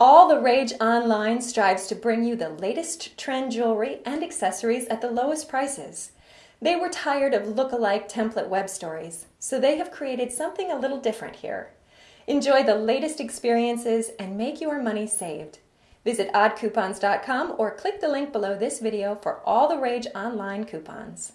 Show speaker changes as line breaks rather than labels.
All the Rage Online strives to bring you the latest trend jewelry and accessories at the lowest prices. They were tired of look-alike template web stories, so they have created something a little different here. Enjoy the latest experiences and make your money saved. Visit oddcoupons.com or click the link below this video for all the Rage Online coupons.